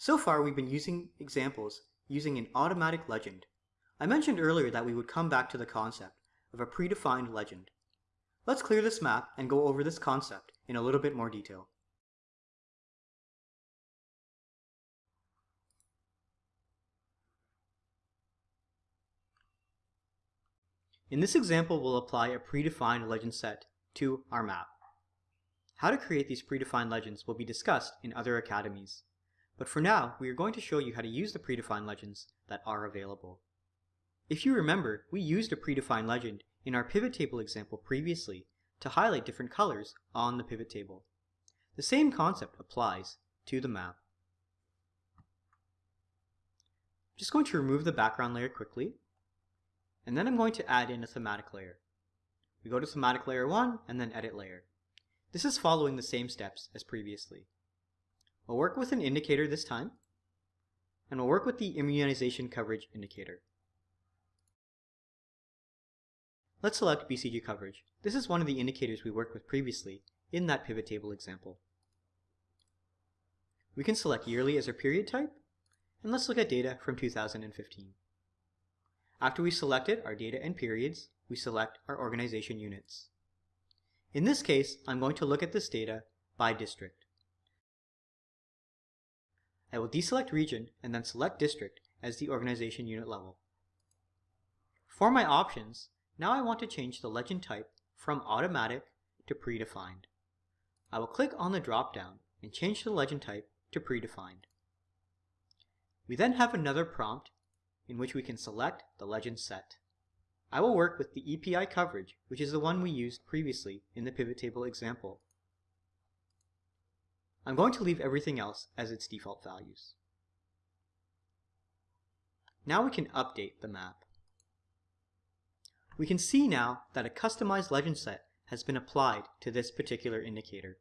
So far we've been using examples using an automatic legend. I mentioned earlier that we would come back to the concept of a predefined legend. Let's clear this map and go over this concept in a little bit more detail. In this example, we'll apply a predefined legend set to our map. How to create these predefined legends will be discussed in other academies. But for now, we are going to show you how to use the predefined legends that are available. If you remember, we used a predefined legend in our pivot table example previously to highlight different colors on the pivot table. The same concept applies to the map. I'm just going to remove the background layer quickly, and then I'm going to add in a thematic layer. We go to thematic layer 1 and then edit layer. This is following the same steps as previously. We'll work with an indicator this time, and we'll work with the immunization coverage indicator. Let's select BCG coverage. This is one of the indicators we worked with previously in that pivot table example. We can select yearly as our period type, and let's look at data from 2015. After we selected our data and periods, we select our organization units. In this case, I'm going to look at this data by district. I will deselect region and then select district as the organization unit level. For my options, now I want to change the legend type from automatic to predefined. I will click on the drop-down and change the legend type to predefined. We then have another prompt in which we can select the legend set. I will work with the EPI coverage, which is the one we used previously in the pivot table example. I'm going to leave everything else as its default values. Now we can update the map. We can see now that a customized legend set has been applied to this particular indicator.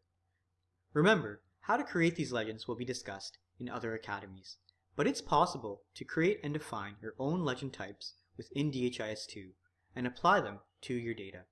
Remember, how to create these legends will be discussed in other academies, but it's possible to create and define your own legend types within DHIS2 and apply them to your data.